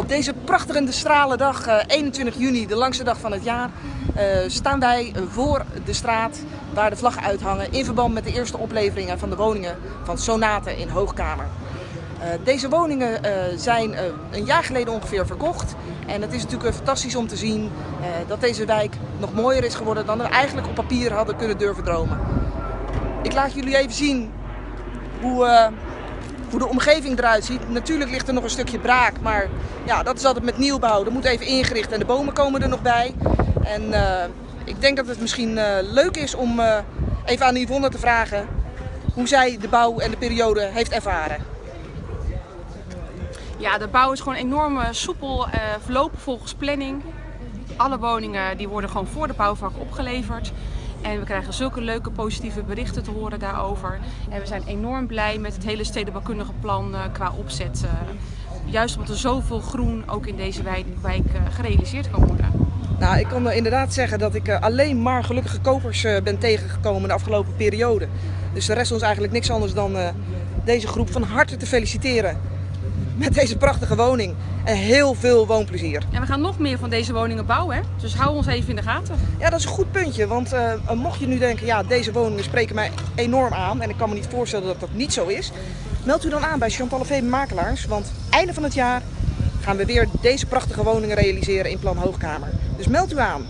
Op deze prachtige stralendag, uh, 21 juni, de langste dag van het jaar, uh, staan wij voor de straat waar de vlaggen uithangen in verband met de eerste opleveringen van de woningen van Sonate in Hoogkamer. Uh, deze woningen zijn een jaar geleden ongeveer verkocht en het is natuurlijk fantastisch om te zien dat deze wijk nog mooier is geworden dan we eigenlijk op papier hadden kunnen durven dromen. Ik laat jullie even zien hoe hoe de omgeving eruit ziet. Natuurlijk ligt er nog een stukje braak, maar ja, dat is altijd met nieuwbouw. Er moet even ingericht en de bomen komen er nog bij. En uh, ik denk dat het misschien uh, leuk is om uh, even aan Yvonne te vragen hoe zij de bouw en de periode heeft ervaren. Ja, de bouw is gewoon enorm soepel verlopen volgens planning. Alle woningen die worden gewoon voor de bouwvak opgeleverd. En we krijgen zulke leuke positieve berichten te horen daarover. En we zijn enorm blij met het hele stedenbouwkundige plan uh, qua opzet. Uh, juist omdat er zoveel groen ook in deze wijk, uh, gerealiseerd kan worden. Nou, ik kan inderdaad zeggen dat ik alleen maar gelukkige kopers ben tegengekomen de afgelopen periode. Dus er rest ons eigenlijk niks anders dan deze groep van harte te feliciteren met deze prachtige woning. En heel veel woonplezier. En we gaan nog meer van deze woningen bouwen, hè? dus hou ons even in de gaten. Ja, dat is een goed puntje. Want uh, mocht je nu denken, ja, deze woningen spreken mij enorm aan. En ik kan me niet voorstellen dat dat niet zo is. Meld u dan aan bij Chantal V Makelaars. Want einde van het jaar gaan we weer deze prachtige woningen realiseren in Plan Hoogkamer. Dus meld u aan.